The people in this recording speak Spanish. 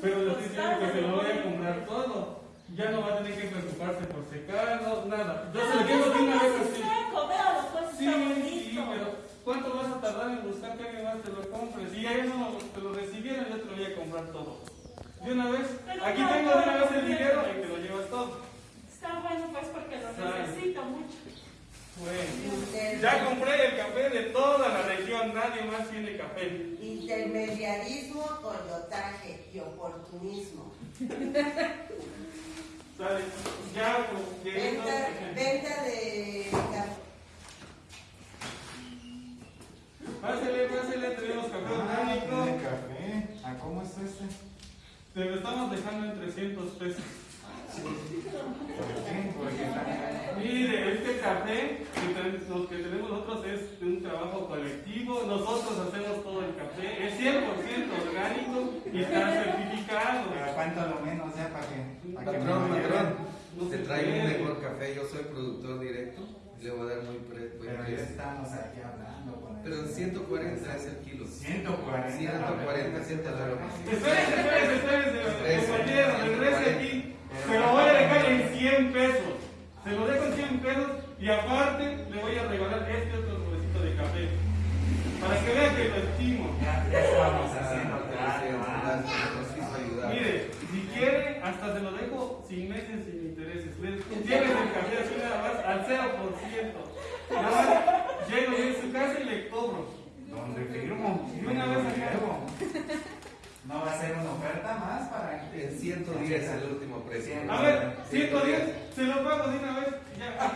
pero le estoy diciendo que se lo voy a comprar todo. Ya no va a tener que preocuparse por secarlo, nada. Yo se lo llevo de una vez así. seco, véalo, pues Sí, sí, pero ¿cuánto vas a tardar en buscar que alguien más te lo compre? Si ya no te lo recibieron, yo te lo voy a comprar todo. De una vez, Pero aquí no, tengo de una vez el dinero y te lo llevas todo. Está bueno pues porque lo necesito mucho. Bueno, ya compré el café de toda la región, nadie más tiene café. Intermediarismo, coyotaje y oportunismo. Pues, Venta, venta de café. Pásele, pásele, tenemos café Ah, tiene orgánico. café. ¿A cómo está este? Te lo estamos dejando en 300 pesos. ¿Por qué? Porque está Mire, este café, que los que tenemos nosotros es de un trabajo colectivo, nosotros hacemos todo el café, es 100% orgánico y está certificado. ¿Pero cuánto lo menos ya para que, para que me Patrón, No te se traigo un mejor café. Yo soy productor directo. Le voy a dar muy pre Pero ya estamos aquí hablando con el- Pero en 140 es el kilo. 140. 140, 140. Espérese, espérese, espérese, Regrese. compañero, regrese aquí. Se lo voy a dejar en 100 pesos. Se lo dejo en 100 pesos y aparte le voy a regalar este otro sobrecito de café. Para que vean que lo estimo. Ya, ya estamos Ah, haciendo gracias, claro. gracias, nos quiso ayudar. Mire, si quiere, hasta se lo dejo sin meses, sin intereses. Le Tienes el café así nada más al 0%. Nada más llego yo en su casa y le cobro. ¿Dónde firmo? Y una vez acá. No va a ser una oferta más para En 110 el último precio. A ver, 110, se lo pago de una vez. Ya.